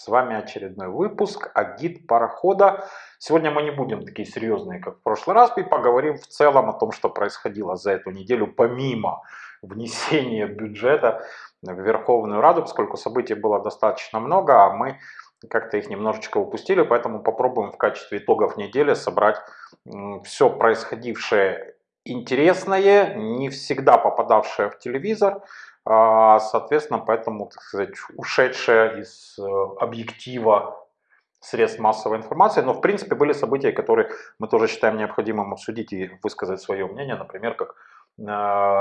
С вами очередной выпуск «Агит парохода». Сегодня мы не будем такие серьезные, как в прошлый раз, и поговорим в целом о том, что происходило за эту неделю, помимо внесения бюджета в Верховную Раду, поскольку событий было достаточно много, а мы как-то их немножечко упустили, поэтому попробуем в качестве итогов недели собрать все происходившее интересное, не всегда попадавшее в телевизор, соответственно, поэтому, так сказать, ушедшая из э, объектива средств массовой информации, но в принципе были события, которые мы тоже считаем необходимым обсудить и высказать свое мнение, например, как э,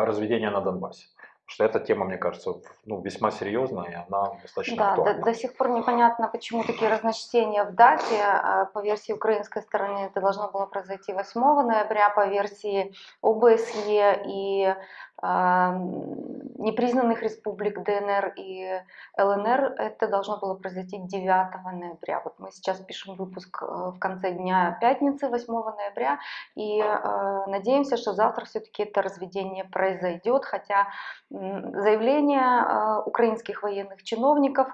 разведение на Донбассе что эта тема, мне кажется, ну, весьма серьезная, и она достаточно да, актуальна. До, до сих пор непонятно, почему такие разночтения в дате. А, по версии украинской стороны это должно было произойти 8 ноября, по версии ОБСЕ и непризнанных республик ДНР и ЛНР. Это должно было произойти 9 ноября. Вот мы сейчас пишем выпуск э, в конце дня пятницы, 8 ноября, и э, надеемся, что завтра все-таки это разведение произойдет, хотя заявление э, украинских военных чиновников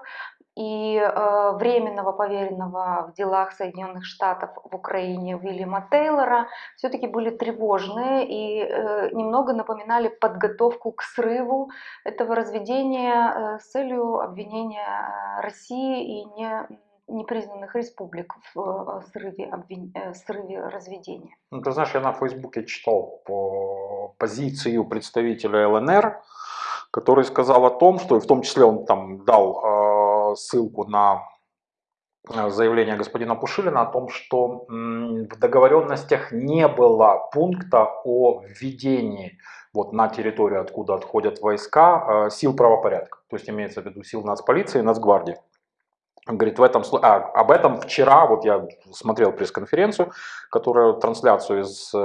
и э, временного поверенного в делах Соединенных Штатов в Украине Уильяма Тейлора все-таки были тревожные и э, немного напоминали подготовку к срыву этого разведения с целью обвинения России и не непризнанных республик в срыве, обвин... срыве разведения. Ну, ты знаешь, я на Фейсбуке читал по позицию представителя ЛНР, который сказал о том, что, в том числе он там дал э, ссылку на э, заявление господина Пушилина о том, что в договоренностях не было пункта о введении вот на территорию, откуда отходят войска, э, сил правопорядка. То есть имеется в виду сил нацполиции и нацгвардии. Он говорит, в этом, а, об этом вчера, вот я смотрел пресс-конференцию, которую, трансляцию из, э,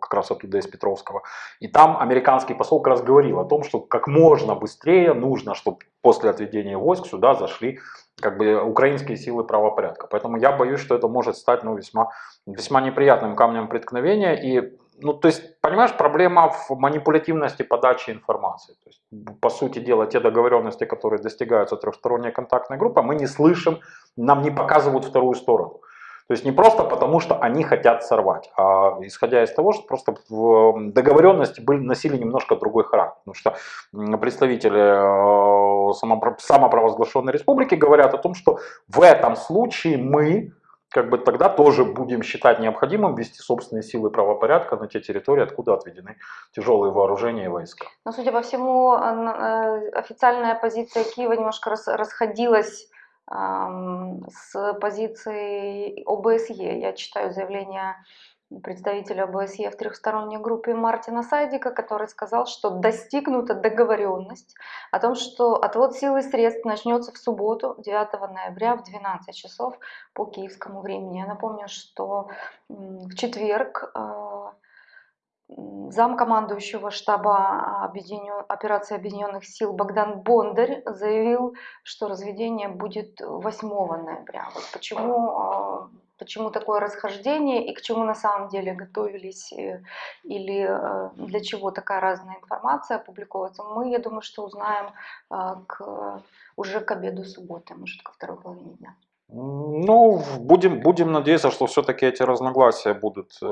как раз оттуда из Петровского, и там американский посол как раз говорил о том, что как можно быстрее нужно, чтобы после отведения войск сюда зашли как бы украинские силы правопорядка. Поэтому я боюсь, что это может стать ну, весьма, весьма неприятным камнем преткновения. И, ну, то есть, понимаешь, проблема в манипулятивности подачи информации. То есть, по сути дела, те договоренности, которые достигаются трехсторонней контактной группой, мы не слышим, нам не показывают вторую сторону. То есть не просто потому, что они хотят сорвать, а исходя из того, что просто договоренности были, носили немножко другой характер. Потому что представители э, самопровозглашенной республики говорят о том, что в этом случае мы как бы тогда тоже будем считать необходимым ввести собственные силы правопорядка на те территории, откуда отведены тяжелые вооружения и войска. Но, судя по всему, э, официальная позиция Киева немножко расходилась с позицией ОБСЕ. Я читаю заявление представителя ОБСЕ в трехсторонней группе Мартина Сайдика, который сказал, что достигнута договоренность о том, что отвод сил и средств начнется в субботу, 9 ноября в 12 часов по киевскому времени. Я напомню, что в четверг а, замкомандующего штаба операции Объединенных сил Богдан Бондарь заявил, что разведение будет 8 ноября. Вот почему, а, почему такое расхождение и к чему на самом деле готовились э, или э, для чего такая разная информация опубликовывается, мы, я думаю, что узнаем а, к, уже к обеду субботы, может, ко второй половине дня. Ну, будем, будем надеяться, что все-таки эти разногласия будут э,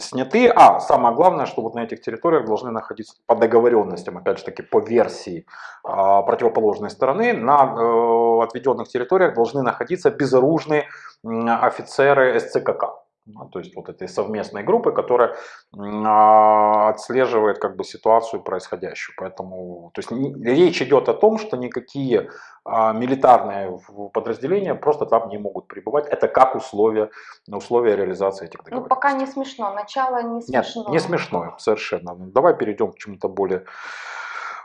сняты. А, самое главное, что вот на этих территориях должны находиться по договоренностям, опять же таки по версии э, противоположной стороны, на э, отведенных территориях должны находиться безоружные э, офицеры СЦКК. Ну, то есть вот этой совместной группы, которая а, отслеживает как бы ситуацию происходящую. Поэтому то есть, речь идет о том, что никакие а, милитарные подразделения просто там не могут пребывать. Это как условие, условие реализации этих договоренностей. Ну пока не смешно, начало не смешно. Нет, не смешно, совершенно. Давай перейдем к чему-то более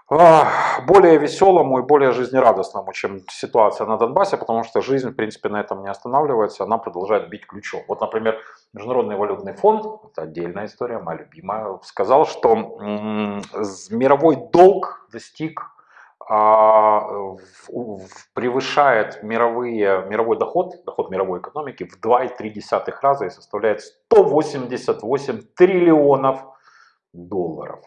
более веселому и более жизнерадостному, чем ситуация на Донбассе, потому что жизнь, в принципе, на этом не останавливается, она продолжает бить ключом. Вот, например, Международный валютный фонд, это отдельная история, моя любимая, сказал, что мировой долг достиг а, превышает мировые, мировой доход, доход мировой экономики в 2,3 раза и составляет 188 триллионов долларов.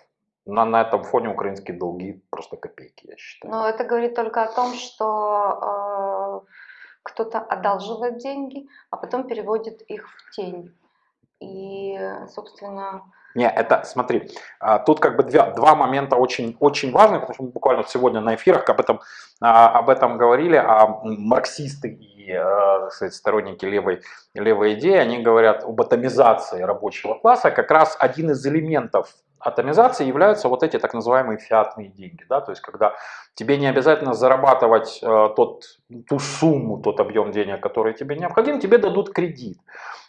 На, на этом фоне украинские долги просто копейки, я считаю. Но это говорит только о том, что э, кто-то одалживает деньги, а потом переводит их в тень. И, собственно... Не, это, смотри, а, тут как бы два, два момента очень, очень важных, потому что мы буквально сегодня на эфирах об этом, а, об этом говорили, а марксисты и а, сказать, сторонники левой, левой идеи, они говорят об атомизации рабочего класса, как раз один из элементов атомизации являются вот эти так называемые фиатные деньги. Да? То есть когда тебе не обязательно зарабатывать э, тот, ту сумму, тот объем денег, который тебе необходим, тебе дадут кредит.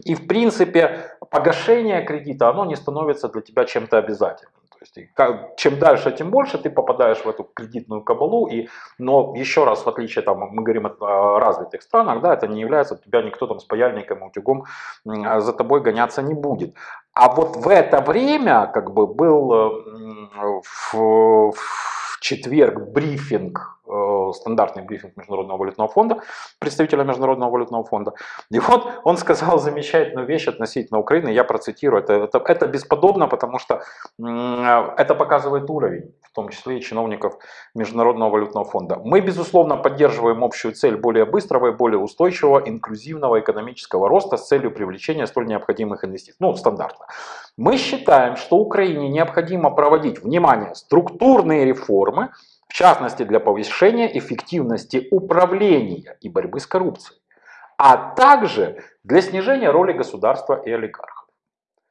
И в принципе погашение кредита, оно не становится для тебя чем-то обязательным. То есть, чем дальше, тем больше ты попадаешь в эту кредитную кабалу. И, но еще раз, в отличие, там, мы говорим о развитых странах, да, это не является, тебя никто там с паяльником утюгом за тобой гоняться не будет. А вот в это время как бы был э, в, четверг брифинг Э, стандартный брифинг Международного валютного фонда, представителя Международного валютного фонда. И вот он сказал замечательную вещь относительно Украины, я процитирую, это, это, это бесподобно, потому что это показывает уровень, в том числе и чиновников Международного валютного фонда. Мы, безусловно, поддерживаем общую цель более быстрого и более устойчивого инклюзивного экономического роста с целью привлечения столь необходимых инвестиций. Ну, стандартно. Мы считаем, что Украине необходимо проводить, внимание, структурные реформы, в частности для повышения эффективности управления и борьбы с коррупцией, а также для снижения роли государства и олигархов.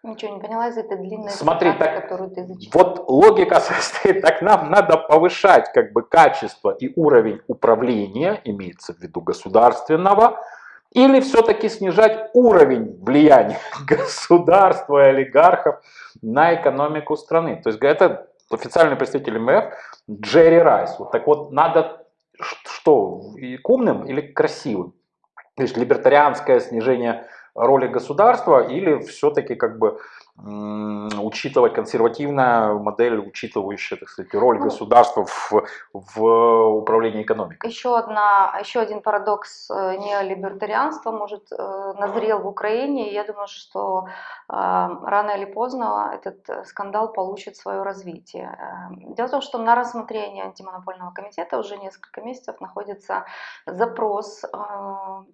Ничего не поняла из этой длинной Смотри, цитаты, так, которую ты зачитал. Вот логика состоит, так нам надо повышать как бы качество и уровень управления, имеется в виду государственного, или все-таки снижать уровень влияния государства и олигархов на экономику страны. То есть это официальный представитель МФ Джерри Райс. Вот так вот, надо что, к умным или красивым? То есть либертарианское снижение роли государства или все-таки как бы учитывать консервативная модель, учитывающая, так сказать, роль ну, государства в, в управлении экономикой. Еще, одна, еще один парадокс э, неолибертарианства может э, назрел в Украине. Я думаю, что э, рано или поздно этот скандал получит свое развитие. Дело в том, что на рассмотрении антимонопольного комитета уже несколько месяцев находится запрос Э,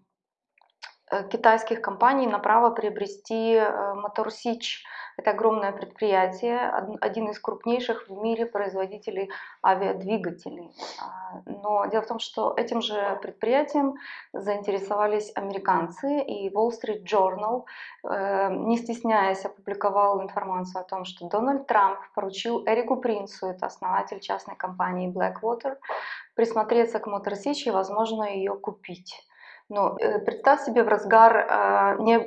китайских компаний на право приобрести э, Мотор Сич. Это огромное предприятие, один из крупнейших в мире производителей авиадвигателей. А, но дело в том, что этим же предприятием заинтересовались американцы, и Wall Street Journal, э, не стесняясь, опубликовал информацию о том, что Дональд Трамп поручил Эрику Принцу, это основатель частной компании Blackwater, присмотреться к Мотор Сич и, возможно, ее купить. Ну, э, представь себе в разгар э, не,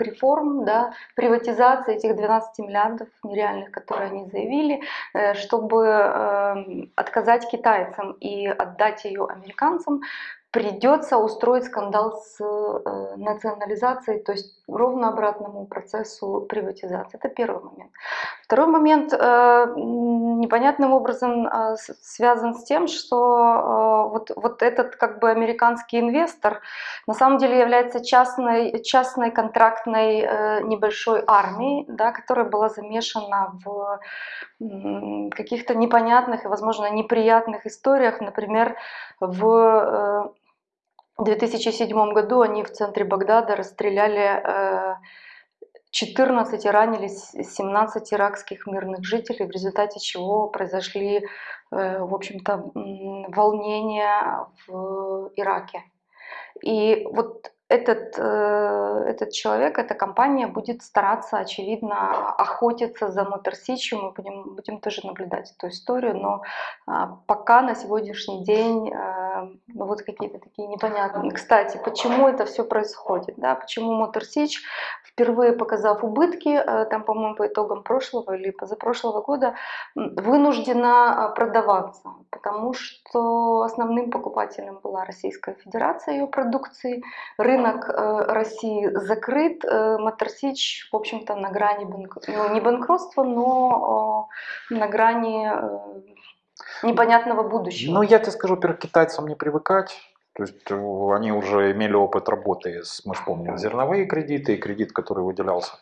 реформ, да, приватизации этих 12 миллиардов нереальных, которые они заявили, э, чтобы э, отказать китайцам и отдать ее американцам, придется устроить скандал с э, национализацией, то есть ровно обратному процессу приватизации. Это первый момент. Второй момент э, непонятным образом э, связан с тем, что вот, вот этот как бы американский инвестор на самом деле является частной, частной контрактной небольшой армией, да, которая была замешана в каких-то непонятных и, возможно, неприятных историях, например, в в 2007 году они в центре Багдада расстреляли 14 э, и ранили 17 иракских мирных жителей, в результате чего произошли, э, в общем-то, волнения в Ираке. И вот этот, э, этот человек, эта компания будет стараться, очевидно, охотиться за Моторсичью. Мы будем, будем тоже наблюдать эту историю, но а, пока на сегодняшний день э, ну, вот какие-то такие непонятные. Кстати, почему это все происходит? Да? Почему Моторсич, впервые показав убытки, э, там, по-моему, по итогам прошлого или позапрошлого года, вынуждена продаваться, потому что основным покупателем была Российская Федерация ее продукции, рынок э, России закрыт, э, Моторсич, в общем-то, на грани банк... ну, не банкротства, но на грани э, непонятного будущего. Ну, я тебе скажу, во-первых, китайцам не привыкать. То есть они уже имели опыт работы с, мы помним, зерновые кредиты и кредит, который выделялся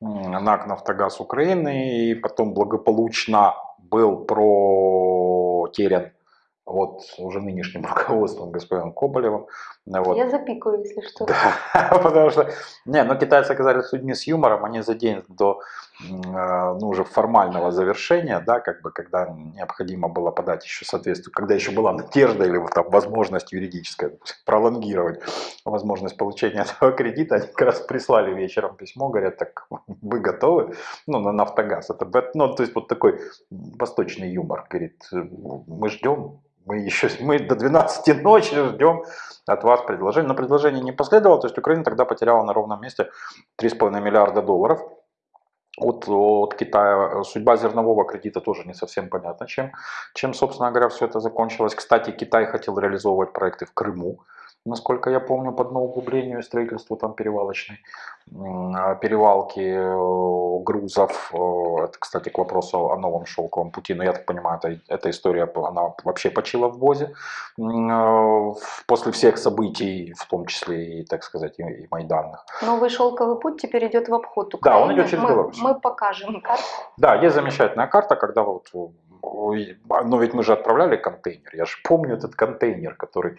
НАК «Нафтогаз Украины», и потом благополучно был протерян вот уже нынешним руководством господином Коболевым. Вот. Я запикаю, если что. Да, потому что, не, ну китайцы оказались людьми с юмором, они за день до э, ну, уже формального завершения, да, как бы, когда необходимо было подать еще соответствие, когда еще была надежда или вот там возможность юридическая пролонгировать возможность получения этого кредита, они как раз прислали вечером письмо, говорят, так вы готовы? Ну, на Нафтогаз. Это, ну, то есть вот такой восточный юмор, говорит, мы ждем, мы еще мы до 12 ночи ждем от вас предложение. Но предложение не последовало, то есть Украина тогда потеряла на ровном месте 3,5 миллиарда долларов от, от Китая. Судьба зернового кредита тоже не совсем понятна, чем, чем, собственно говоря, все это закончилось. Кстати, Китай хотел реализовывать проекты в Крыму насколько я помню, по углублению и строительству там перевалочной, а, перевалки э, грузов. Э, это, кстати, к вопросу о новом шелковом пути. Но я так понимаю, это, эта история, она вообще почила в ВОЗе. Э, после всех событий, в том числе и, так сказать, и Майданных. Новый шелковый путь теперь идет в обход Украины. Да, он идет через мы, Беларусь. Мы покажем карту. Да, есть замечательная карта, когда вот но ведь мы же отправляли контейнер, я же помню этот контейнер, который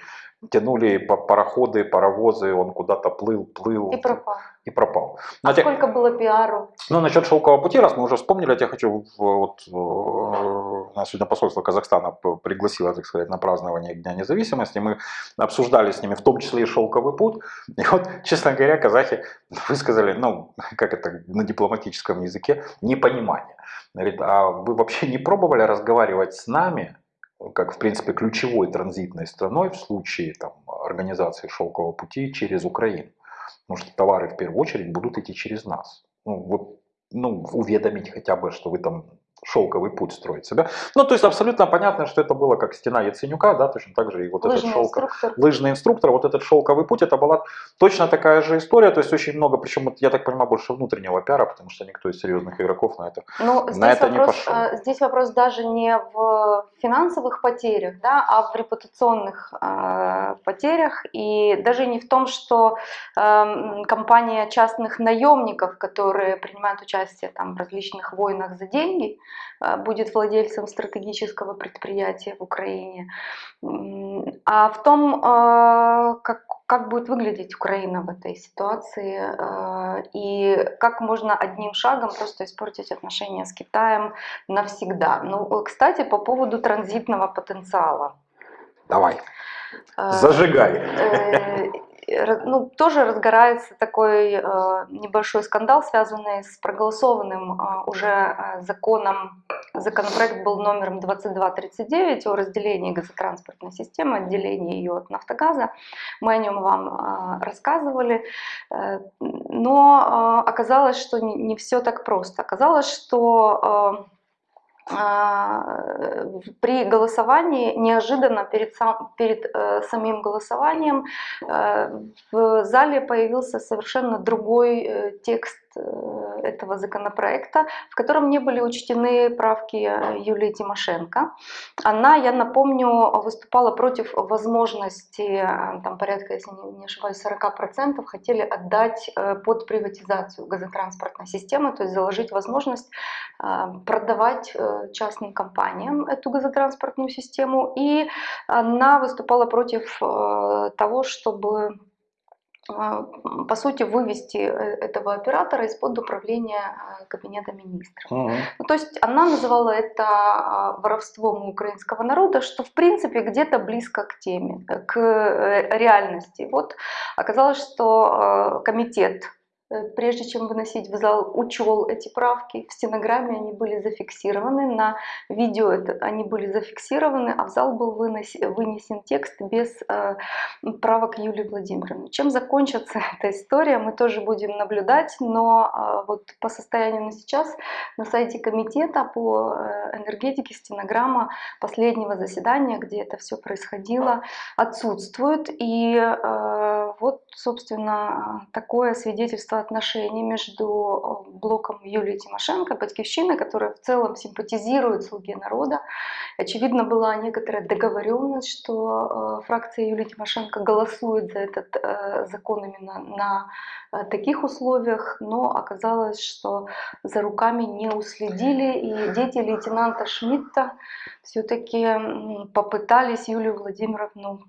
тянули по пароходы, паровозы, он куда-то плыл, плыл. И пропал. И пропал. А те... сколько было пиару? Ну, насчет шелкового пути, раз мы уже вспомнили, я хочу, вот, э, нас сегодня посольство Казахстана пригласило, так сказать, на празднование Дня независимости, мы обсуждали с ними в том числе и шелковый путь, и вот, честно говоря, казахи высказали, ну, как это на дипломатическом языке, непонимание. Говорит, а вы вообще не пробовали разговаривать с нами, как, в принципе, ключевой транзитной страной в случае там, организации шелкового пути через Украину. Потому что товары в первую очередь будут идти через нас. Ну, вот, ну, уведомить хотя бы, что вы там шелковый путь строить себя. Ну, то есть абсолютно понятно, что это было как стена Яценюка, да, точно так же и вот лыжный этот шелковый инструктор. лыжный инструктор, вот этот шелковый путь, это была точно такая же история, то есть очень много, причем, я так понимаю, больше внутреннего пиара, потому что никто из серьезных игроков на это, ну, на это вопрос, не пошел. э, Здесь вопрос даже не в финансовых потерях, да, а в репутационных э, потерях, и даже не в том, что э, компания частных наемников, которые принимают участие там, в различных войнах за деньги, будет владельцем стратегического предприятия в Украине, а в том, э, как, как будет выглядеть Украина в этой ситуации э, и как можно одним шагом просто испортить отношения с Китаем навсегда. Ну, кстати, по поводу транзитного потенциала. Давай, зажигай ну, тоже разгорается такой э, небольшой скандал, связанный с проголосованным э, уже э, законом. Законопроект был номером 2239 о разделении газотранспортной системы, отделении ее от Нафтогаза. Мы о нем вам рассказывали. Но оказалось, что не все так просто. Оказалось, что а, при голосовании неожиданно перед, сам, перед э, самим голосованием э, в зале появился совершенно другой э, текст Э, этого законопроекта, в котором не были учтены правки Юлии Тимошенко. Она, я напомню, выступала против возможности, э, там порядка, если не ошибаюсь, 40% хотели отдать э, под приватизацию газотранспортной системы, то есть заложить возможность продавать частным компаниям эту газотранспортную систему. И она выступала против того, чтобы по сути, вывести э, этого оператора из-под управления а, кабинета министров. Угу. Ну, то есть она называла это а, воровством украинского народа, что в принципе где-то близко к теме, к э, реальности. Вот оказалось, что комитет Э, прежде чем выносить в зал, учел эти правки. В стенограмме они были зафиксированы, на видео это, они были зафиксированы, а в зал был вынос, вынесен текст без э, правок Юлии Владимировны. Чем закончится эта история, мы тоже будем наблюдать, но э, вот по состоянию на сейчас на сайте комитета по э, энергетике стенограмма последнего заседания, где это все происходило, отсутствует. И э, вот, собственно, такое свидетельство отношений между э, блоком Юлии Тимошенко и Батьковщиной, которая в целом симпатизирует «Слуге народа». Очевидно, была некоторая договоренность, что фракция Юлии Тимошенко голосует за этот закон именно на таких условиях, но оказалось, что за руками не уследили, и дети лейтенанта Шмидта все-таки попытались Юлию Владимировну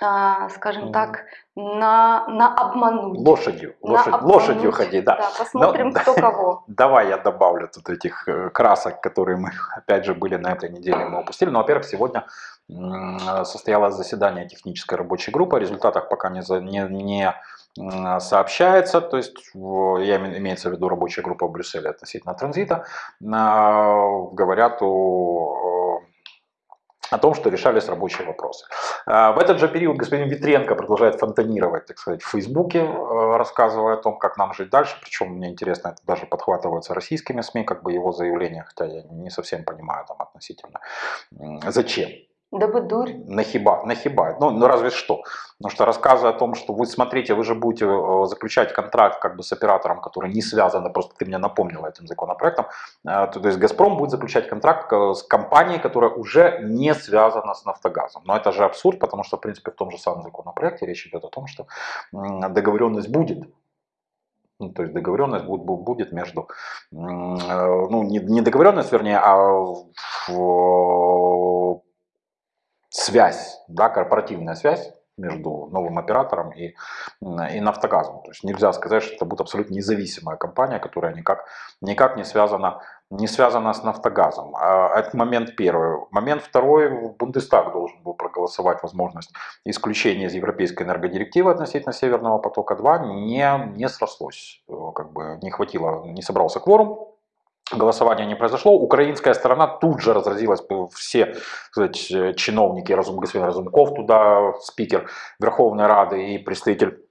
а, скажем так, на, на обмануть. Лошадью, На лошадь, обмануть. лошадью ходи, да. Да, посмотрим, Ну, кто кого. Давай я добавлю тут этих э, красок, которые мы, опять же, были на этой неделе, мы упустили. Ну, во-первых, сегодня м, состоялось заседание технической рабочей группы, о результатах пока не, за- не, не, сообщается, то есть я име- имеется в виду рабочая группа в Брюсселе относительно транзита, А, говорят о, о том, что решались рабочие вопросы. А, В этот же период господин Витренко продолжает фонтанировать, так сказать, в Фейсбуке, э, рассказывая о том, как нам жить дальше. Причем мне интересно, это даже подхватывается российскими СМИ, как бы его заявление, хотя я не совсем понимаю там относительно. Зачем? Дабы дурь. Нахиба, нахиба, ну, ну разве что. Потому что рассказывая о том, что вы смотрите, вы же будете э, заключать контракт как бы с оператором, который не связан, а просто ты мне напомнила этим законопроектом, э, то, то есть Газпром будет заключать контракт э, с компанией, которая уже не связана с Нафтогазом. Но это же абсурд, потому что в принципе в том же самом законопроекте речь идет о том, что договоренность будет. Ну, то есть договоренность будет, бу- будет между, ну не, не договоренность, вернее, а связь, да, корпоративная связь между новым оператором и, и Нафтогазом. То есть нельзя сказать, что это будет абсолютно независимая компания, которая никак, никак не, связана, не связана с Нафтогазом. А Это момент первый. Момент второй. Бундестаг должен был проголосовать возможность исключения из Европейской энергодирективы относительно Северного потока-2. Не, не срослось. Э, Как бы не хватило, не собрался кворум. Голосование не произошло. Украинская сторона тут же разразилась, э, все сказать, э, чиновники, Разум, господин Разумков туда, спикер Верховной Рады и представитель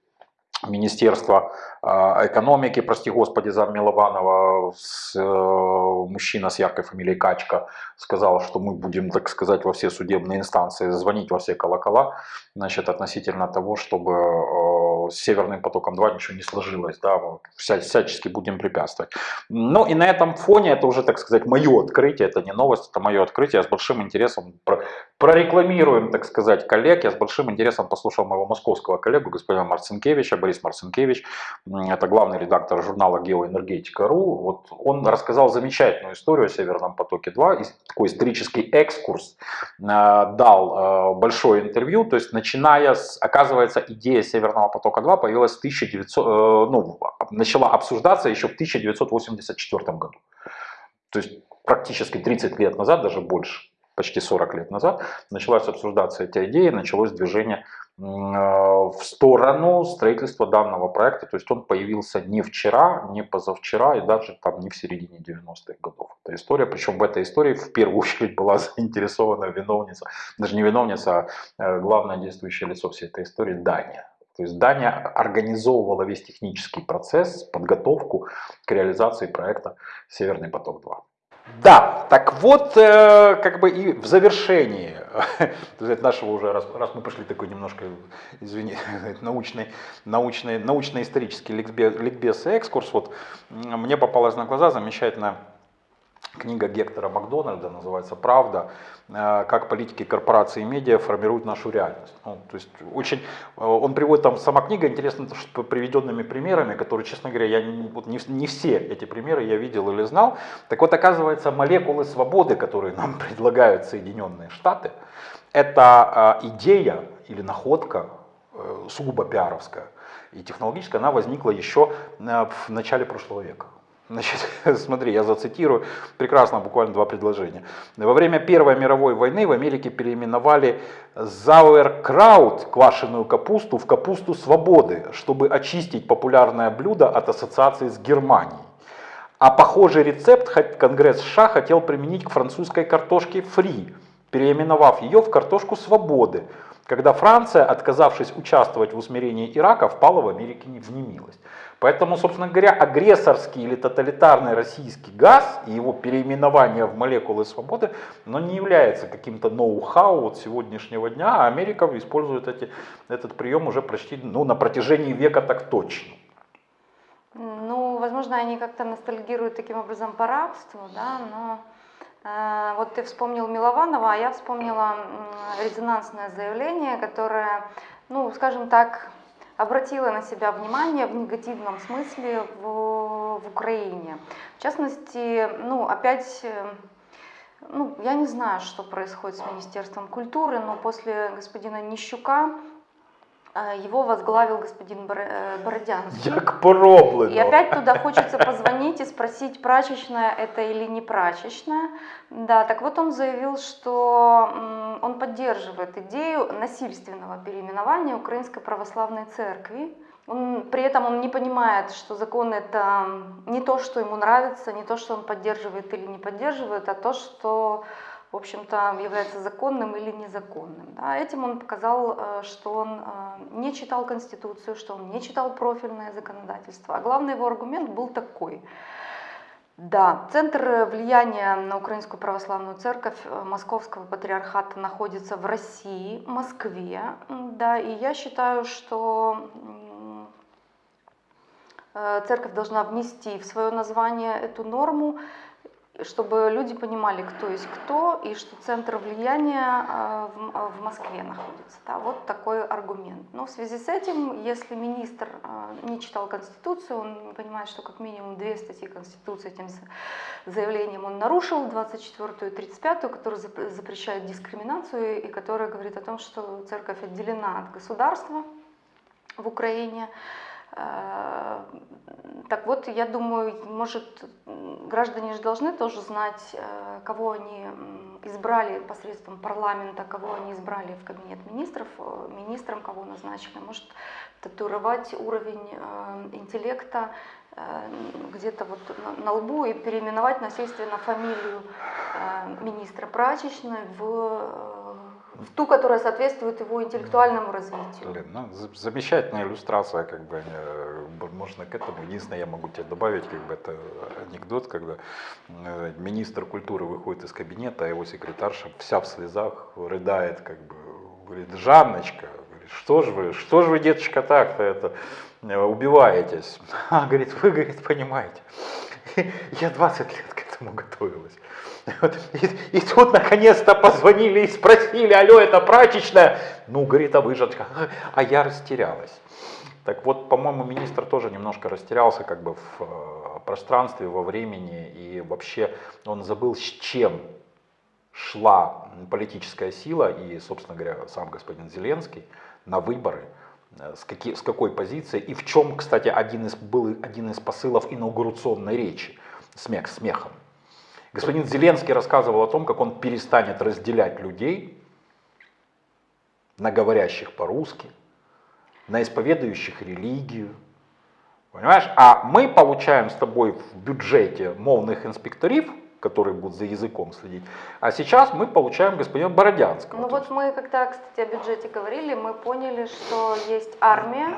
Министерства э, экономики, прости господи, зам Милованова, с, э, мужчина с яркой фамилией Качка, сказал, что мы будем, так сказать, во все судебные инстанции звонить во все колокола, значит, относительно того, чтобы с Северным потоком-2 ничего не сложилось, да, вся, всячески будем препятствовать. Ну и на этом фоне, это уже, так сказать, мое открытие, это не новость, это мое открытие, я с большим интересом про- прорекламируем, так сказать, коллег, я с большим интересом послушал моего московского коллегу, господина Марцинкевича, Борис Марцинкевич, это главный редактор журнала «Геоэнергетика.ру», вот он рассказал замечательную историю о Северном потоке-2, и такой исторический экскурс, э, дал э, большое интервью, то есть начиная с, оказывается, идея Северного потока-2 появилась в 1900, э, ну, начала обсуждаться еще в 1984 году. То есть практически 30 лет назад, даже больше, почти 40 лет назад, началась обсуждаться эта идея, началось движение э, в сторону строительства данного проекта. То есть он появился не вчера, не позавчера и даже там не в середине 90-х годов. Эта история, причем в этой истории в первую очередь была заинтересована виновница, даже не виновница, а э, главное действующее лицо всей этой истории Дания. То есть Дания организовывала весь технический процесс, подготовку к реализации проекта «Северный поток-2». Да, так вот, э, как бы и в завершении нашего уже, раз, раз мы пошли такой немножко, извини, научный, научный, научно-исторический ликбез, ликбез и экскурс, вот мне попалась на глаза замечательная книга Гектора Макдональда, называется «Правда», э, как политики корпорации и медиа формируют нашу реальность. Ну, то есть очень, э, он приводит там, сама книга интересна что приведенными примерами, которые, честно говоря, я вот не, не все эти примеры я видел или знал. Так вот, оказывается, молекулы свободы, которые нам предлагают Соединенные Штаты, это э, идея или находка сугубо пиаровская и технологическая, она возникла еще в начале прошлого века. Значит, смотри, я зацитирую, прекрасно, буквально два предложения. Во время Первой мировой войны в Америке переименовали зауэркраут, квашеную капусту, в капусту свободы, чтобы очистить популярное блюдо от ассоциации с Германией. А похожий рецепт Конгресс США хотел применить к французской картошке фри, переименовав ее в картошку свободы. Когда Франция, отказавшись участвовать в усмирении Ирака, впала в Америке в немилость. Поэтому, собственно говоря, агрессорский или тоталитарный российский газ и его переименование в молекулы свободы, но не является каким-то ноу-хау вот сегодняшнего дня, а Америка использует эти, этот прием уже почти ну, на протяжении века так точно. Ну, возможно, они как-то ностальгируют таким образом по рабству, да, но вот ты вспомнил Милованова, а я вспомнила э, резонансное заявление, которое, ну, скажем так, обратила на себя внимание в негативном смысле в, в Украине. В частности, ну, опять, э, ну, я не знаю, что происходит с Министерством культуры, но после господина Нищука э, его возглавил господин э, Бородянский. Як пороблено. И опять туда хочется позвонить и спросить, прачечная это или не прачечная. Да, так вот он заявил, что он поддерживает идею насильственного переименования Украинской Православной Церкви. Он, при этом он не понимает, что закон это не то, что ему нравится, не то, что он поддерживает или не поддерживает, а то, что в общем-то, является законным или незаконным. Да. Этим он показал, э, что он э, не читал Конституцию, что он не читал профильное законодательство. А главный его аргумент был такой – да, центр влияния на Украинскую Православную Церковь э, Московского Патриархата находится в России, Москве. Да, и я считаю, что церковь должна внести в свое название эту норму чтобы люди понимали, кто есть кто, и что центр влияния э, в Москве находится. Да, вот такой аргумент. Но в связи с этим, если министр э, не читал Конституцию, он не понимает, что как минимум две статьи Конституции этим заявлением он нарушил, 24 и 35, которая запрещает дискриминацию и которая говорит о том, что церковь отделена от государства в Украине, так вот, я думаю, может, граждане же должны тоже знать, э, кого они избрали посредством парламента, кого они избрали в кабинет министров, э, министром кого назначили. Может, татуировать уровень интеллекта где-то вот на лбу и переименовать насильственно фамилию министра прачечной в в ту, которая соответствует его интеллектуальному развитию. Блин, ну, замечательная иллюстрация, как бы, можно к этому. Единственное, я могу тебе добавить, как бы, это анекдот, когда э, министр культуры выходит из кабинета, а его секретарша вся в слезах рыдает, как бы, говорит, Жанночка, что же вы, что же вы, деточка, так-то это, э, убиваетесь? А, говорит, вы, говорит, понимаете, я 20 лет этому готовилась. И, и тут наконец-то позвонили и спросили, алло, это прачечная? Ну, говорит, а вы. А я растерялась. Так вот, по-моему, министр тоже немножко растерялся как бы в э, пространстве, во времени, и вообще он забыл, с чем шла политическая сила и, собственно говоря, сам господин Зеленский на выборы, э, с, какие, с какой позиции, и в чем, кстати, один из, был один из посылов инаугурационной речи, смех смехом. Господин Зеленский рассказывал о том, как он перестанет разделять людей на говорящих по-русски, на исповедующих религию. Понимаешь? А мы получаем с тобой в бюджете мовных инспекторов, которые будут за языком следить. А сейчас мы получаем господина Бородянского. Ну вот мы, когда, кстати, о бюджете говорили, мы поняли, что есть армия,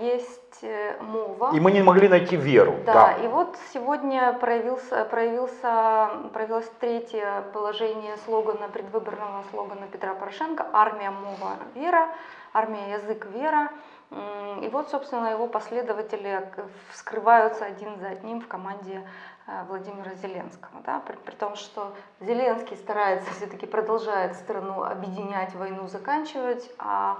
есть э, мова. И мы не могли найти веру. Да, да. и вот сегодня проявился, проявился, проявилось третье положение слогана, предвыборного слогана Петра Порошенко «Армия, мова, вера», «Армия, язык, вера». И вот, собственно, его последователи вскрываются один за одним в команде э, Владимира Зеленского. Да? При, при том, что Зеленский старается все-таки продолжает страну объединять, войну заканчивать, а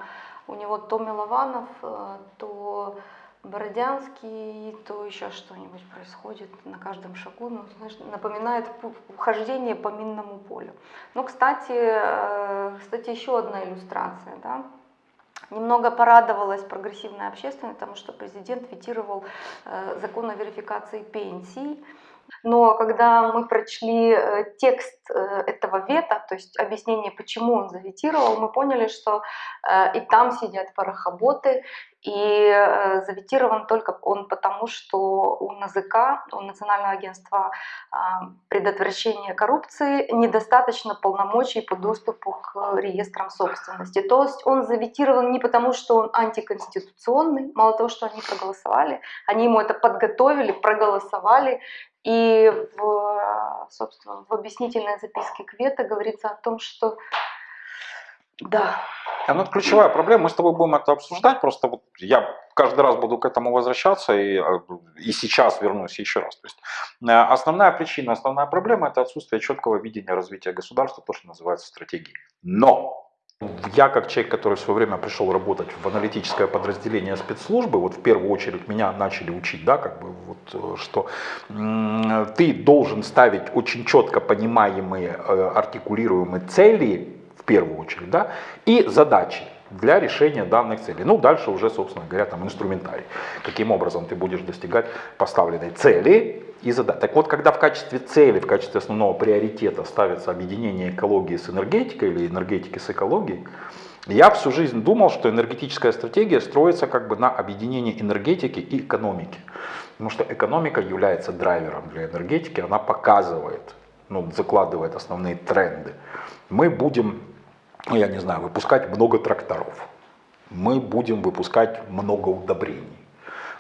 у него то Милованов, э, то Бородянский, то еще что-нибудь происходит на каждом шагу, ну, знаешь, напоминает хождение по минному полю. Ну, кстати, э, кстати, еще одна иллюстрация, да, Немного порадовалась прогрессивная общественность, потому что президент ветировал э, закон о верификации пенсий. Но когда мы прочли э, текст э, этого вета, то есть объяснение, почему он заветировал, мы поняли, что э, и там сидят порохоботы, И э, заветирован только он потому, что у НАЗК, у Национального агентства а, предотвращения коррупции, недостаточно полномочий по доступу к реестрам собственности. То есть он заветирован не потому, что он антиконституционный, мало того, что они проголосовали, они ему это подготовили, проголосовали, и в, собственно, в объяснительной записке Квета говорится о том, что да. А, ну, ключевая проблема, мы с тобой будем это обсуждать, просто вот я каждый раз буду к этому возвращаться и, а, и сейчас вернусь еще раз. То есть, э, основная причина, основная проблема это отсутствие четкого видения развития государства, то, что называется стратегией. Но я, как человек, который в свое время пришел работать в аналитическое подразделение спецслужбы, вот в первую очередь меня начали учить, да, как бы вот, э, что ты должен ставить очень четко понимаемые, э, артикулируемые цели первую очередь, да, и задачи для решения данных целей. Ну, дальше уже, собственно говоря, там инструментарий. Каким образом ты будешь достигать поставленной цели и задач. Так вот, когда в качестве цели, в качестве основного приоритета ставится объединение экологии с энергетикой или энергетики с экологией, я всю жизнь думал, что энергетическая стратегия строится как бы на объединении энергетики и экономики. Потому что экономика является драйвером для энергетики, она показывает, ну, закладывает основные тренды. Мы будем ну, я не знаю, выпускать много тракторов. Мы будем выпускать много удобрений.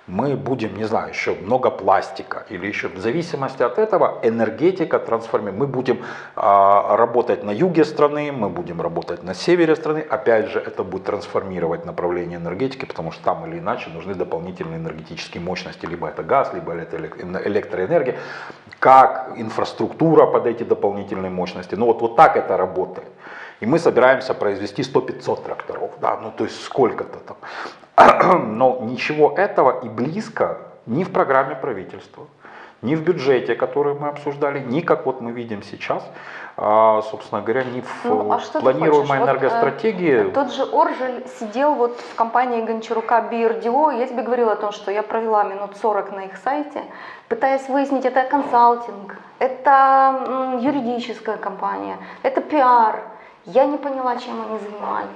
Мы будем, не знаю, еще много пластика или еще в зависимости от этого энергетика трансформирует. Мы будем а, работать на юге страны, мы будем работать на севере страны. Опять же, это будет трансформировать направление энергетики, потому что там или иначе нужны дополнительные энергетические мощности. Либо это газ, либо это электроэнергия. Как инфраструктура под эти дополнительные мощности. Ну вот, вот так это работает и мы собираемся произвести 100-500 тракторов, да, ну то есть сколько-то там. Но ничего этого и близко ни в программе правительства, ни в бюджете, который мы обсуждали, ни как вот мы видим сейчас, а, собственно говоря, ни в ну, а планируемой энергостратегии. Вот, э, тот же Оржель сидел вот в компании Гончарука BRDO, я тебе говорила о том, что я провела минут 40 на их сайте, пытаясь выяснить, это консалтинг, это юридическая компания, это пиар, я не поняла, чем они занимались.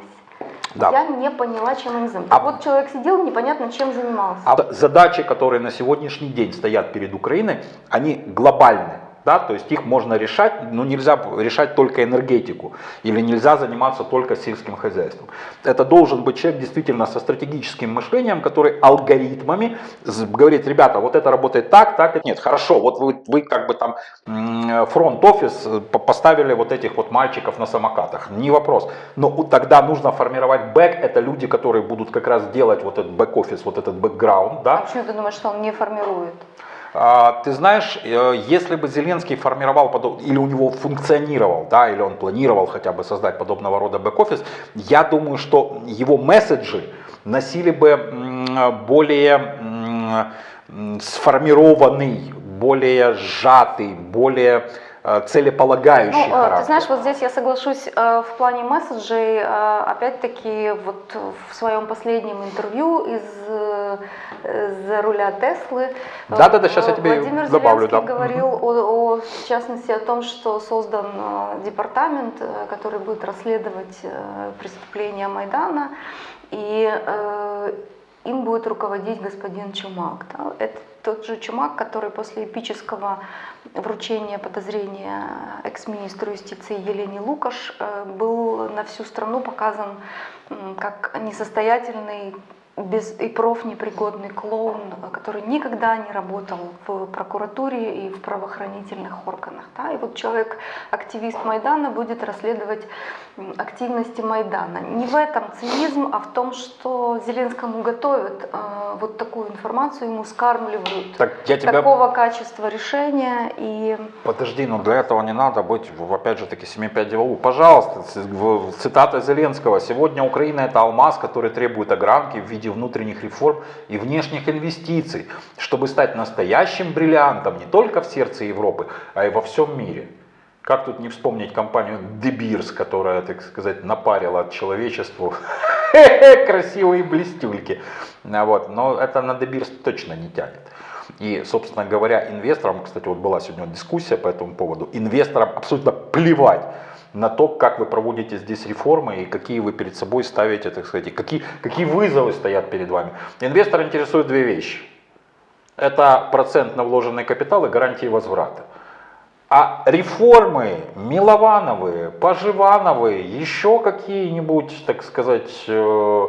Да. Я не поняла, чем они занимались. А вот человек сидел, непонятно, чем занимался. А задачи, которые на сегодняшний день стоят перед Украиной, они глобальные да, то есть их можно решать, но нельзя решать только энергетику или нельзя заниматься только сельским хозяйством. Это должен быть человек действительно со стратегическим мышлением, который алгоритмами говорит, ребята, вот это работает так, так, нет, хорошо, вот вы, вы как бы там фронт-офис э, поставили вот этих вот мальчиков на самокатах, не вопрос, но тогда нужно формировать бэк, это люди, которые будут как раз делать вот этот бэк-офис, вот этот бэкграунд, да. А почему ты думаешь, что он не формирует? А, ты знаешь, э, если бы Зеленский формировал, или у него функционировал, да, или он планировал хотя бы создать подобного рода бэк-офис, я думаю, что его месседжи носили бы более сформированный, более сжатый, более целеполагающий ну, характер. Ты знаешь, вот здесь я соглашусь э, в плане месседжей. Э, опять-таки, вот в своем последнем интервью из за руля Теслы да, да, да, сейчас я тебе Владимир добавлю, Зеленский да. говорил о, о, в частности, о том, что создан департамент, который будет расследовать преступления Майдана. И им будет руководить господин Чумак. Да? Это тот же Чумак, который после эпического вручения подозрения экс-министру юстиции Елене Лукаш э, был на всю страну показан как несостоятельный без и профнепригодный клоун, который никогда не работал в прокуратуре и в правоохранительных органах. Да? И вот человек, активист Майдана, будет расследовать активности Майдана. Не в этом цинизм, а в том, что Зеленскому готовят э, вот такую информацию, ему скармливают так, я тебя... такого качества решения. И... Подожди, но для этого не надо быть, опять же таки, 7-5 делову. Пожалуйста, цитата Зеленского. Сегодня Украина это алмаз, который требует огранки в виде внутренних реформ и внешних инвестиций, чтобы стать настоящим бриллиантом не только в сердце Европы, а и во всем мире. Как тут не вспомнить компанию Beers, которая, так сказать, напарила человечеству красивые блестюльки. Вот. Но это на Beers точно не тянет. И, собственно говоря, инвесторам, кстати, вот была сегодня дискуссия по этому поводу, инвесторам абсолютно плевать на то, как вы проводите здесь реформы и какие вы перед собой ставите, так сказать, какие, какие вызовы стоят перед вами. Инвестор интересует две вещи. Это процент на вложенный капитал и гарантии возврата. А реформы Миловановые, Поживановые, еще какие-нибудь, так сказать, э,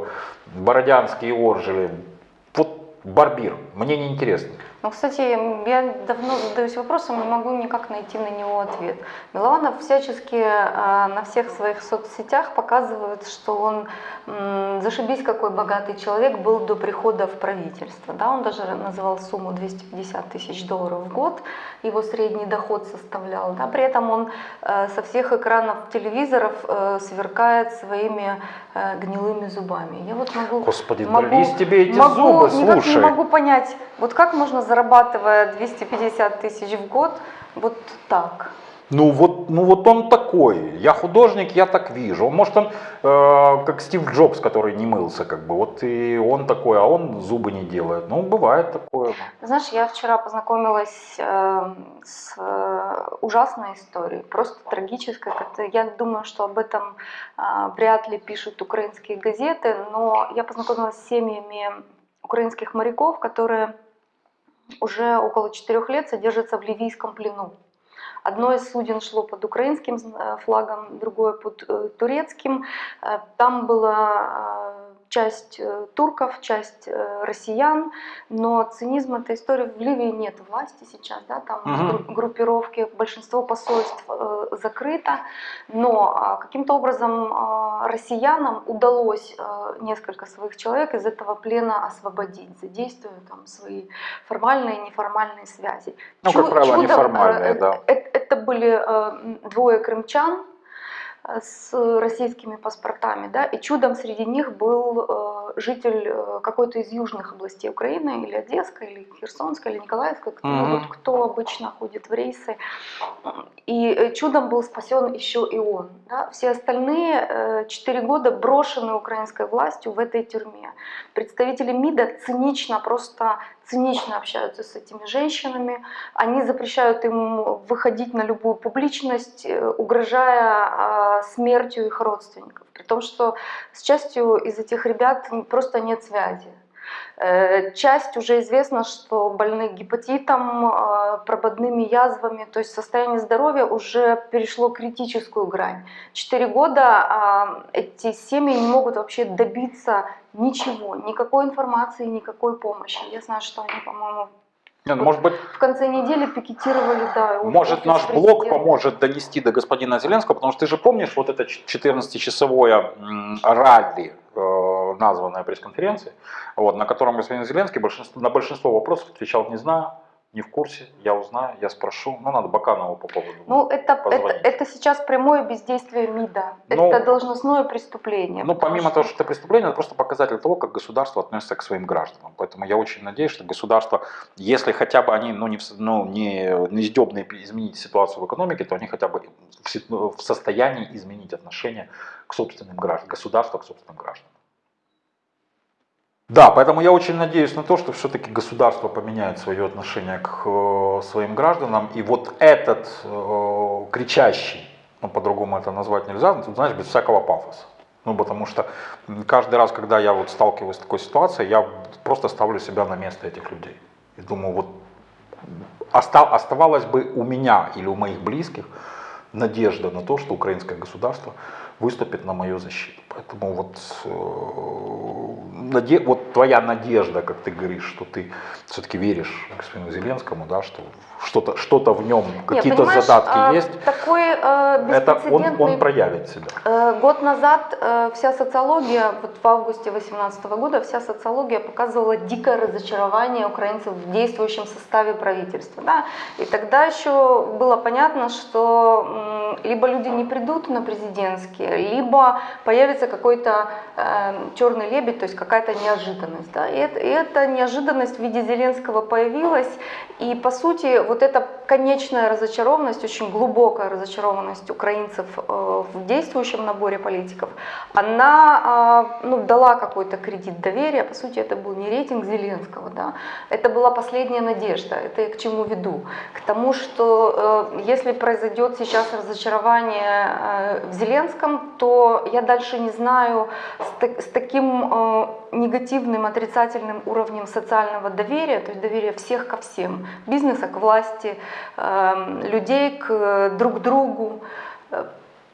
бородянские оржели, вот барбир, мне не Ну, кстати, я давно задаюсь вопросом, не могу никак найти на него ответ. Милованов всячески э, на всех своих соцсетях показывает, что он зашибись какой богатый человек был до прихода в правительство. Да? Он даже называл сумму 250 тысяч долларов в год, его средний доход составлял. Да? При этом он э, со всех экранов телевизоров э, сверкает своими э, гнилыми зубами. Я вот могу, Господи, могу, тебе эти могу, зубы, никак слушай. не могу понять, вот как можно зарабатывая 250 тысяч в год, вот так. Ну вот, ну вот он такой. Я художник, я так вижу. Может он э, как Стив Джобс, который не мылся, как бы. Вот и он такой, а он зубы не делает. Ну бывает такое. Знаешь, я вчера познакомилась э, с э, ужасной историей, просто трагической. Я думаю, что об этом э, вряд ли пишут украинские газеты, но я познакомилась с семьями украинских моряков, которые уже около четырех лет содержатся в ливийском плену. Одно из суден шло под украинским э, флагом, другое под э, турецким. Э, Там была часть турков, часть россиян, но цинизм этой истории в Ливии нет власти сейчас, да, там гру- группировки, большинство посольств закрыто, но а, каким-то образом а, россиянам удалось несколько своих человек из этого плена освободить, задействуя там свои формальные и неформальные связи. Ну, как Чу- правило, чудом, неформальные, э, да. э, Это были э, двое крымчан, с российскими паспортами, да, и чудом среди них был э, житель э, какой-то из южных областей Украины, или Одесской, или Херсонской, или Николаевской, кто, Мгм. вот кто обычно ходит в рейсы. И э, чудом был спасен еще и он. Да. Все остальные четыре года брошены украинской властью в этой тюрьме. Представители МИДа цинично, просто цинично общаются с этими женщинами, они запрещают им выходить на любую публичность, э, угрожая а, смертью их родственников. При том, что с частью из этих ребят просто нет связи. Э, Часть уже известно, что больны гепатитом, э, прободными язвами, то есть состояние здоровья уже перешло критическую грань. Четыре года а, эти семьи не могут вообще добиться ничего, никакой информации, никакой помощи. Я знаю, что они, по-моему, Не, ну, может быть, в конце недели пикетировали, да. Может, наш блог поможет донести до господина Зеленского, потому что ты же помнишь вот это 14-часовое м, ралли, названное пресс-конференцией, вот, на котором господин Зеленский большинство, на большинство вопросов отвечал «не знаю», «не в курсе», «я узнаю», «я спрошу». Ну, надо Баканову по поводу. Ну, это, это, позвонить. это сейчас прямое бездействие МИДа. Ну, это должностное преступление. Ну, помимо того, что это преступление, это просто показатель того, как государство относится к своим гражданам. Поэтому я очень надеюсь, что государство, если хотя бы они ну, не, ну, не, не сдебные изменить ситуацию в экономике, то они хотя бы в, в состоянии изменить отношение к собственным гражданам, государства к собственным гражданам. Да, поэтому я очень надеюсь на то, что все-таки государство поменяет свое отношение к э, своим гражданам. И вот этот э, кричащий, ну по-другому это назвать нельзя, ну, знаешь, без всякого пафоса. Ну, потому что каждый раз, когда я вот сталкиваюсь с такой ситуацией, я просто ставлю себя на место этих людей. И думаю, вот оста- оставалось бы у меня или у моих близких надежда на то, что украинское государство выступит на мою защиту. Поэтому вот, э, наде- вот твоя надежда, как ты говоришь, что ты все-таки веришь господину Зеленскому, да, что что-то что в нем, Не, какие-то задатки а, есть, Такой э, это он, он проявит себя. Э, Год назад э, вся социология, вот в августе 2018 года, вся социология показывала дикое разочарование украинцев в действующем составе правительства. Да? И тогда еще было понятно, что либо люди не придут на президентские, либо появится появляется какой-то э, черный лебедь, то есть какая-то неожиданность. Да? И, это, и эта неожиданность в виде Зеленского появилась, и по сути вот эта конечная разочарованность, очень глубокая разочарованность украинцев э, в действующем наборе политиков, она э, ну, дала какой-то кредит доверия, по сути это был не рейтинг Зеленского, да? это была последняя надежда, это я к чему веду? К тому, что э, если произойдет сейчас разочарование э, в Зеленском, то я дальше не знаю с, с таким э, негативным, отрицательным уровнем социального доверия, то есть доверия всех ко всем, бизнеса к власти, э, людей к друг другу, э,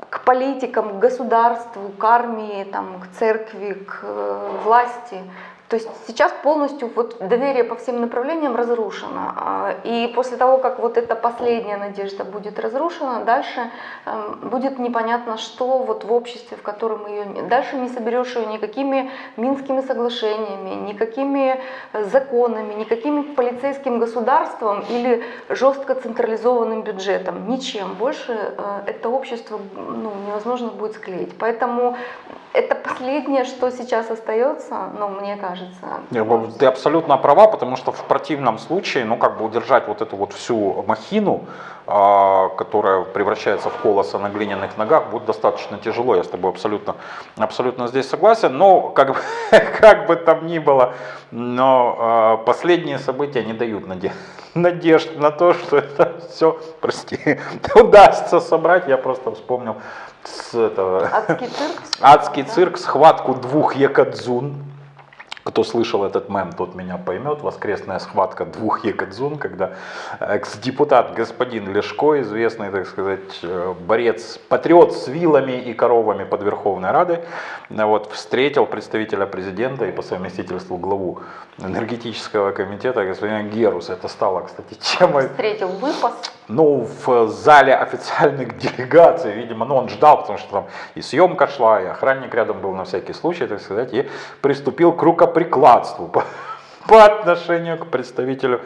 к политикам, к государству, к армии, там, к церкви, к э, власти. То есть сейчас полностью вот доверие по всем направлениям разрушено. А, и после того, как вот эта последняя надежда будет разрушена, дальше эм, будет непонятно, что вот в обществе, в котором ее... Дальше не соберешь ее никакими Минскими соглашениями, никакими э, законами, никаким полицейским государством или жестко централизованным бюджетом. Ничем больше э, это общество ну, невозможно будет склеить. Поэтому это последнее, что сейчас остается, ну, мне кажется. Ты абсолютно права, потому что в противном случае, ну, как бы удержать вот эту вот всю махину, а, которая превращается в колоса на глиняных ногах, будет достаточно тяжело. Я с тобой абсолютно, абсолютно здесь согласен. Но, как бы, как бы там ни было, но а, последние события не дают надежды надежд на то, что это все, прости, удастся собрать. Я просто вспомнил с этого... Адский цирк? Адский цирк, схватку двух якадзун. Кто слышал этот мем, тот меня поймет. Воскресная схватка двух якадзун, когда экс-депутат господин Лешко, известный, так сказать, э, борец, патриот с вилами и коровами под Верховной Радой, вот, встретил представителя президента и по совместительству главу энергетического комитета господина Герус. Это стало, кстати, темой... Встретил выпас. Ну, в зале официальных делегаций, видимо, ну, он ждал, потому что там и съемка шла, и охранник рядом был на всякий случай, так сказать, и приступил к рукоприкладству по, по отношению к представителю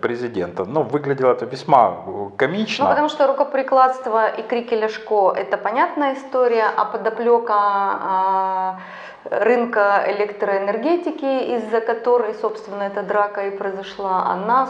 президента. Ну, выглядело это весьма комично. Ну, потому что рукоприкладство и крики Ляшко – это понятная история, а подоплека а, рынка электроэнергетики, из-за которой, собственно, эта драка и произошла, она,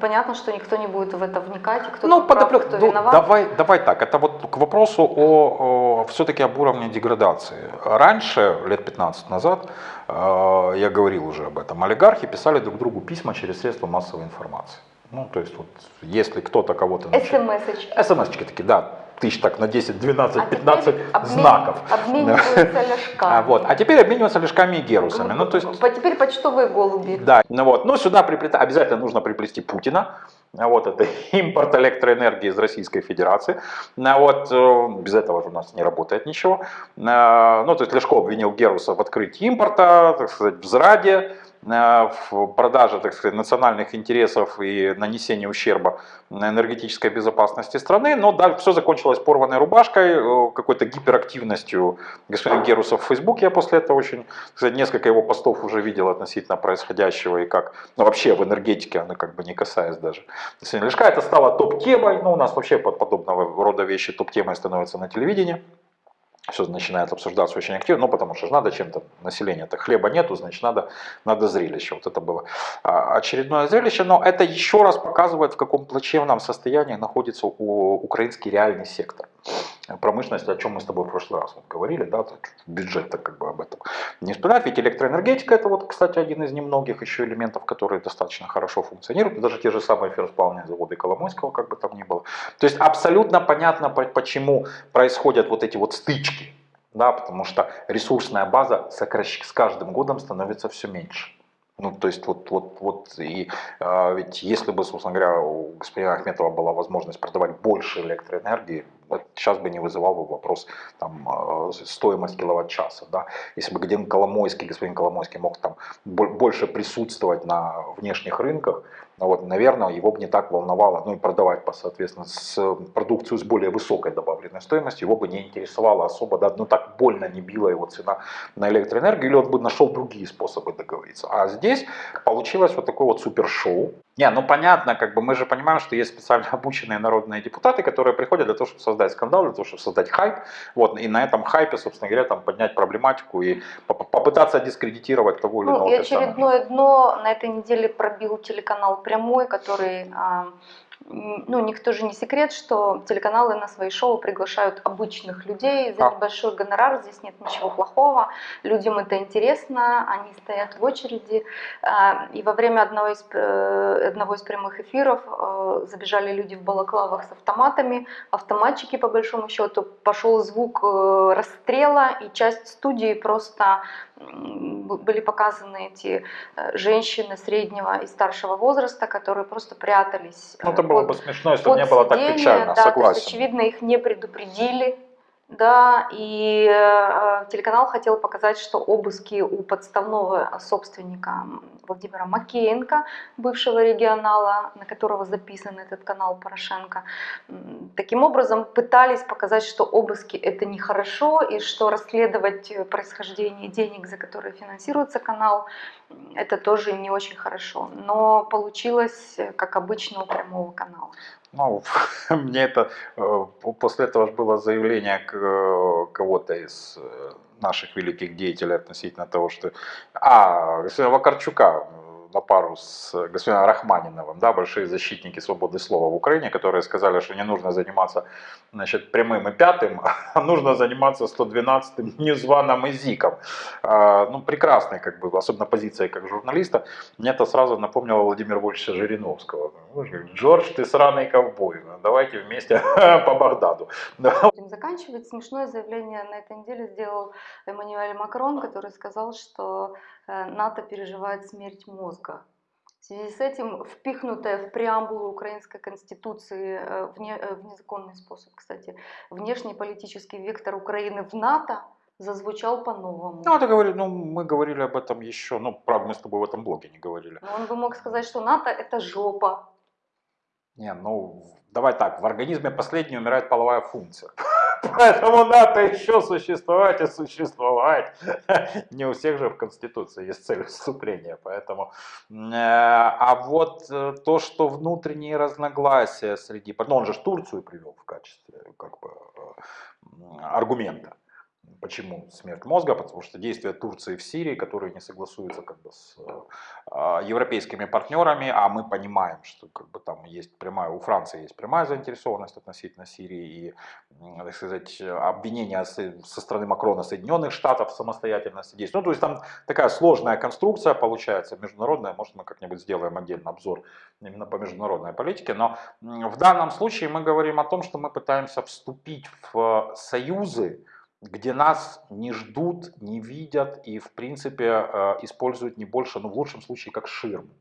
понятно, что никто не будет в это вникать, кто ну, прав, подоплек, кто ну, виноват. Давай, давай так, это вот к вопросу о, о все-таки об уровне деградации. Раньше, лет 15 назад, э, я говорил уже об этом, олигархи писали друг другу письма через средства массовой информации. Ну, то есть, вот, если кто-то кого-то... СМС-очки. СМС-очки такие, да, тысяч так на 10, 12, 15 а знаков. Обмениваются ляжками. А, вот. а теперь обмениваются ляжками и герусами. Ну, то есть, теперь почтовые голуби. Да, ну вот. Но сюда приплета... обязательно нужно приплести Путина. А вот это импорт электроэнергии из Российской Федерации. А вот, э, без этого у нас не работает ничего. Ну, то есть Лешко обвинил Геруса в открытии импорта, так сказать, в зраде, В продаже так сказать, национальных интересов и нанесении ущерба энергетической безопасности страны. Но да, все закончилось порванной рубашкой, э, какой-то гиперактивностью господина Геруса в Фейсбуке. Я после этого очень, кстати, несколько его постов уже видел относительно происходящего и как, ну вообще в энергетике, она как бы не касаясь даже. Лешка это стало топ-темой, ну у нас вообще под подобного рода вещи топ-темой становятся на телевидении все начинает обсуждаться очень активно, ну потому что же надо чем-то, население-то хлеба нету, значит надо, надо зрелище. Вот это было а, очередное зрелище, но это еще раз показывает, в каком плачевном состоянии находится украинский реальный сектор промышленности, о чем мы с тобой в прошлый раз вот говорили, да, бюджет-то как бы об этом не вспоминать, ведь электроэнергетика это вот, кстати, один из немногих еще элементов, которые достаточно хорошо функционируют, даже те же самые ферросплавные заводы Коломойского, как бы там ни было. То есть абсолютно понятно, почему происходят вот эти вот стычки, да, потому что ресурсная база с каждым годом становится все меньше. Ну, то есть, вот, вот, вот, и а, ведь если бы, собственно говоря, у господина Ахметова была возможность продавать больше электроэнергии, сейчас бы не вызывал бы вопрос там, а, стоимость киловатт-часа. Да? Если бы господин Коломойский, господин Коломойский мог там больше присутствовать на внешних рынках, Вот, наверное, его бы не так волновало, ну и продавать, по, соответственно, с, продукцию с более высокой добавленной стоимостью, его бы не интересовало особо, да, ну так больно не била его цена на электроэнергию, или он бы нашел другие способы договориться. А здесь получилось вот такое вот супершоу. Не, ну понятно, как бы мы же понимаем, что есть специально обученные народные депутаты, которые приходят для того, чтобы создать скандал, для того, чтобы создать хайп, вот, и на этом хайпе, собственно говоря, там поднять проблематику и попытаться дискредитировать того или ну, иного. И очередное дно на этой неделе пробил телеканал «Прямой», который а, ну, никто же не секрет, что телеканалы на свои шоу приглашают обычных людей. За небольшой гонорар, здесь нет ничего плохого, людям это интересно, они стоят в очереди, а, и во время одного из, э, одного из прямых эфиров э, забежали люди в балаклавах с автоматами, автоматчики по большому счету, пошел звук э, расстрела, и часть студии просто были показаны эти женщины среднего и старшего возраста, которые просто прятались. Ну, это было бы смешно, если бы не было так печально, да, согласен. есть, очевидно, их не предупредили, да, и э, телеканал хотел показать, что обыски у подставного собственника Владимира Макеенко, бывшего регионала, на которого записан этот канал Порошенко, таким образом пытались показать, что обыски это нехорошо, и что расследовать происхождение денег, за которые финансируется канал, это тоже не очень хорошо. Но получилось, как обычно, у прямого канала. Ну, мне это, э, после этого же было заявление э, кого-то из э, наших великих деятелей относительно того, что... А, Вакарчука, на пару с господином Рахманиновым, да, большие защитники свободы слова в Украине, которые сказали, что не нужно заниматься значит, прямым и пятым, а нужно заниматься 112-м незваным языком. А, ну, прекрасная, как бы, особенно позиция как журналиста. Мне это сразу напомнило Владимира Вольфовича Жириновского. Джордж, ты сраный ковбой, давайте вместе по Багдаду. Будем заканчивать. Смешное заявление на этой неделе сделал Эммануэль Макрон, который сказал, что Э, НАТО переживает смерть мозга. В связи с этим впихнутая в преамбулу украинской конституции э, в, не, э, в незаконный способ, кстати, внешний политический вектор Украины в НАТО зазвучал по-новому. Ну, это говорит, ну, мы говорили об этом еще, ну, правда, мы с тобой в этом блоге не говорили. Но он бы мог сказать, что НАТО это жопа. Не, ну, давай так, в организме последней умирает половая функция. Поэтому НАТО еще существовать и существовать. Не у всех же в Конституции есть цель вступления. Поэтому, э, а вот э, то, что внутренние разногласия среди... Ну, он же Турцию привел в качестве как бы, э, аргумента. Почему смерть мозга? Потому что действия Турции в Сирии, которые не согласуются как бы с э, европейскими партнерами, а мы понимаем, что как бы там есть прямая, у Франции есть прямая заинтересованность относительно Сирии и, так сказать, обвинения со стороны Макрона Соединенных Штатов в самостоятельности. Ну, то есть там такая сложная конструкция получается, международная, может мы как-нибудь сделаем отдельный обзор именно по международной политике, но в данном случае мы говорим о том, что мы пытаемся вступить в союзы, где нас не ждут, не видят и в принципе э, используют не больше, ну в лучшем случае как ширму.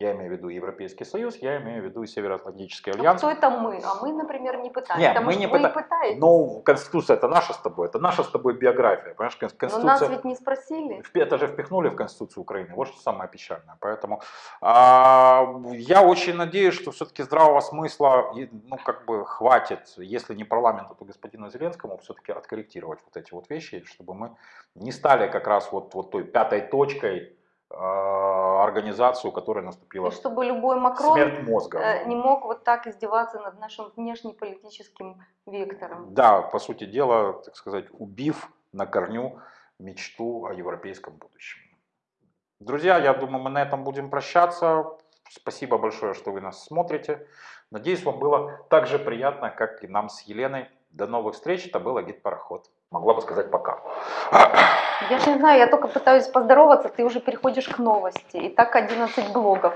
Я имею в виду Европейский Союз, я имею в виду Североатлантический а альянс. А кто это мы? А мы, например, не пытаемся. Нет, мы не пыта... пытаетесь. Ну, Конституция это наша с тобой, это наша с тобой биография. Понимаешь, Конституция... Но нас ведь не спросили. Это же впихнули в Конституцию Украины, вот что самое печальное. Поэтому а, я очень надеюсь, что все-таки здравого смысла, ну, как бы хватит, если не парламенту, то господину Зеленскому все-таки откорректировать вот эти вот вещи, чтобы мы не стали как раз вот, вот той пятой точкой, организацию, которая наступила И чтобы любой Макрон смерть мозга. Э, не мог вот так издеваться над нашим внешнеполитическим вектором. Да, по сути дела, так сказать, убив на корню мечту о европейском будущем. Друзья, я думаю, мы на этом будем прощаться. Спасибо большое, что вы нас смотрите. Надеюсь, вам было так же приятно, как и нам с Еленой. До новых встреч. Это был Агит Пароход. Могла бы сказать пока. Я не знаю, я только пытаюсь поздороваться, ты уже переходишь к новости. И так 11 блогов.